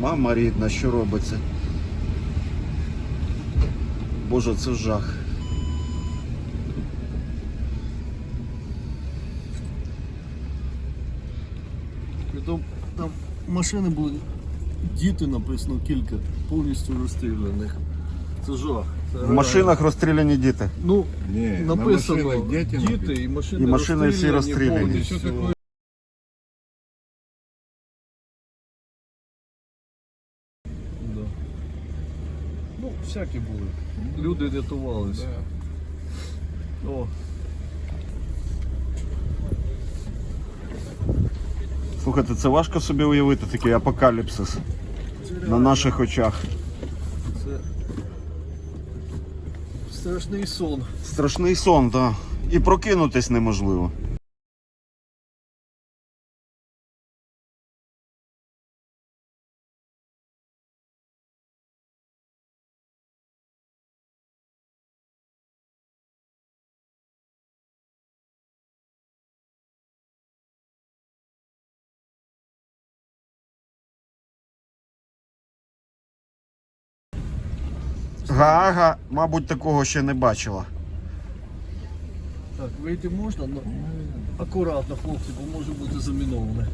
Мама рідна, що робиться? Боже, це жах. Притом там машини були, діти написано кілька, повністю розстріляних. Це жах. Це В машинах розстріляні діти. Ну, Не, на написано машинах дети діти і машини, І машини всі розстріляні. повністю. Ну, всякі були. Люди рятувалися. О, Слухайте, це важко собі уявити такий апокаліпсис на наших очах. це страшний сон. Страшний сон, так. І прокинутись неможливо. Гага, мабуть, такого ще не бачила. Так, вийти можна, але акуратно, хлопці, бо може бути заміноване.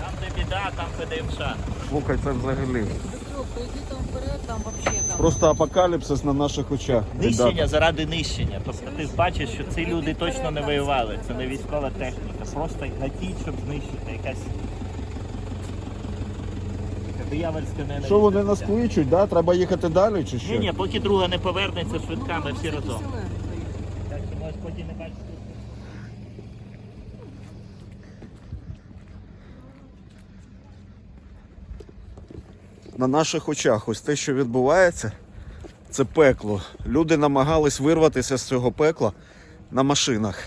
Там де біда, там ПДМШ. Слухай, це взагалі. Просто апокаліпсис на наших очах. Нищення заради нищення. Тобто ти бачиш, що ці люди точно не воювали. Це не військова техніка. Просто гатіть, щоб знищити якась. Диявольська ненависть. Що вони нас кличуть, да? Треба їхати далі чи що? Ні, ні, поки друга не повернеться швидка, ми всі разом. Так що можеш потім не бачити. На наших очах ось те, що відбувається, це пекло. Люди намагались вирватися з цього пекла на машинах.